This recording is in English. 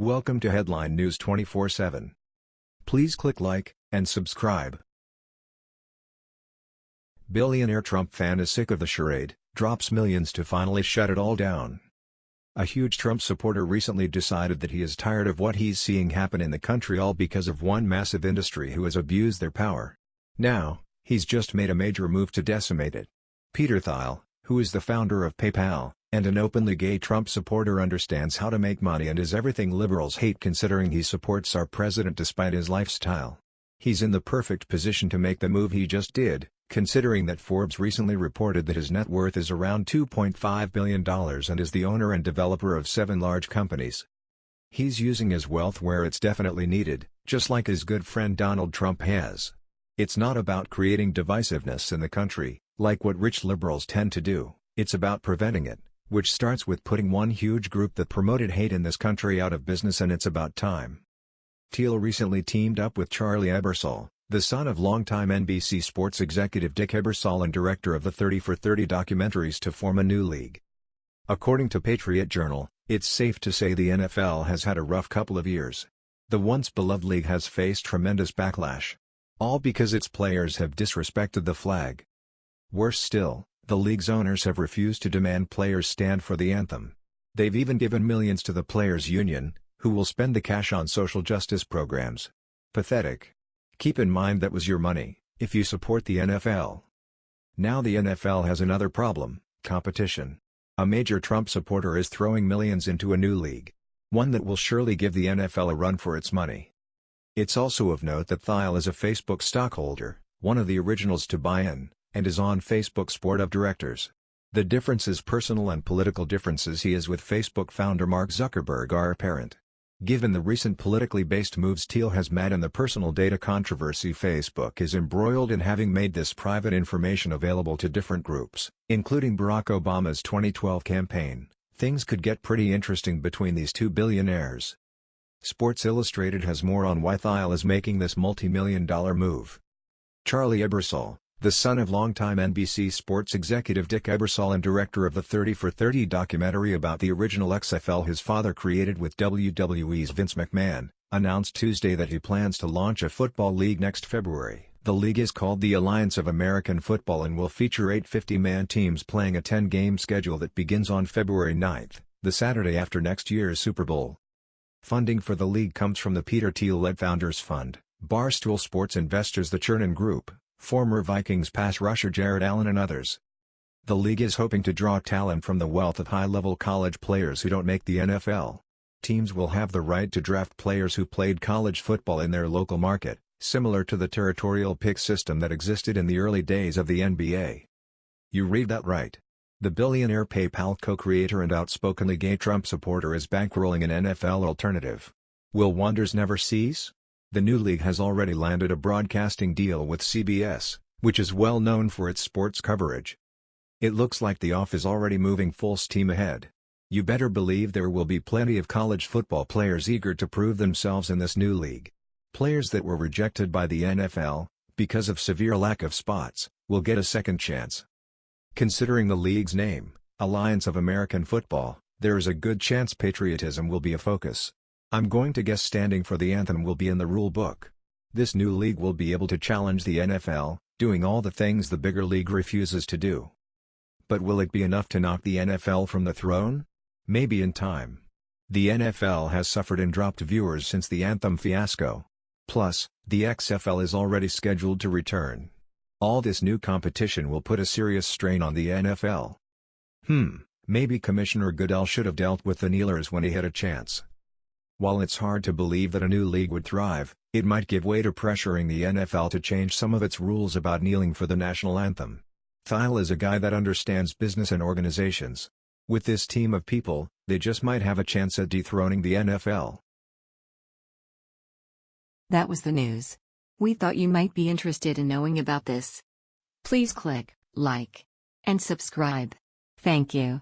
Welcome to Headline News 24/7. Please click like and subscribe. Billionaire Trump fan is sick of the charade, drops millions to finally shut it all down. A huge Trump supporter recently decided that he is tired of what he's seeing happen in the country all because of one massive industry who has abused their power. Now, he's just made a major move to decimate it. Peter Thiel, who is the founder of PayPal, and an openly gay Trump supporter understands how to make money and is everything liberals hate considering he supports our president despite his lifestyle. He's in the perfect position to make the move he just did, considering that Forbes recently reported that his net worth is around $2.5 billion and is the owner and developer of seven large companies. He's using his wealth where it's definitely needed, just like his good friend Donald Trump has. It's not about creating divisiveness in the country, like what rich liberals tend to do, it's about preventing it which starts with putting one huge group that promoted hate in this country out of business and it's about time. Thiel recently teamed up with Charlie Ebersol, the son of longtime NBC sports executive Dick Ebersol and director of the 30 for 30 documentaries to form a new league. According to Patriot Journal, it's safe to say the NFL has had a rough couple of years. The once beloved league has faced tremendous backlash. All because its players have disrespected the flag. Worse still, the league's owners have refused to demand players stand for the anthem. They've even given millions to the players' union, who will spend the cash on social justice programs. Pathetic. Keep in mind that was your money, if you support the NFL. Now the NFL has another problem, competition. A major Trump supporter is throwing millions into a new league. One that will surely give the NFL a run for its money. It's also of note that Thiel is a Facebook stockholder, one of the originals to buy in and is on Facebook's board of directors. The differences personal and political differences he has with Facebook founder Mark Zuckerberg are apparent. Given the recent politically based moves Thiel has made and the personal data controversy Facebook is embroiled in having made this private information available to different groups, including Barack Obama's 2012 campaign, things could get pretty interesting between these two billionaires. Sports Illustrated has more on why Thiel is making this multi-million dollar move. Charlie Ebersol, the son of longtime NBC sports executive Dick Ebersol and director of the 30 for 30 documentary about the original XFL his father created with WWE's Vince McMahon, announced Tuesday that he plans to launch a football league next February. The league is called the Alliance of American Football and will feature eight 50-man teams playing a 10-game schedule that begins on February 9, the Saturday after next year's Super Bowl. Funding for the league comes from the Peter Thiel-led Founders Fund, Barstool Sports investors the Chernin Group, former Vikings pass rusher Jared Allen and others. The league is hoping to draw talent from the wealth of high-level college players who don't make the NFL. Teams will have the right to draft players who played college football in their local market, similar to the territorial pick system that existed in the early days of the NBA. You read that right. The billionaire PayPal co-creator and outspokenly gay Trump supporter is bankrolling an NFL alternative. Will wonders never cease? The new league has already landed a broadcasting deal with CBS, which is well known for its sports coverage. It looks like the off is already moving full steam ahead. You better believe there will be plenty of college football players eager to prove themselves in this new league. Players that were rejected by the NFL, because of severe lack of spots, will get a second chance. Considering the league's name, Alliance of American Football, there is a good chance patriotism will be a focus. I'm going to guess standing for the anthem will be in the rule book. This new league will be able to challenge the NFL, doing all the things the bigger league refuses to do. But will it be enough to knock the NFL from the throne? Maybe in time. The NFL has suffered and dropped viewers since the anthem fiasco. Plus, the XFL is already scheduled to return. All this new competition will put a serious strain on the NFL. Hmm, maybe Commissioner Goodell should have dealt with the kneelers when he had a chance. While it's hard to believe that a new league would thrive, it might give way to pressuring the NFL to change some of its rules about kneeling for the national anthem. Thiel is a guy that understands business and organizations. With this team of people, they just might have a chance at dethroning the NFL. That was the news. We thought you might be interested in knowing about this. Please click like and subscribe. Thank you.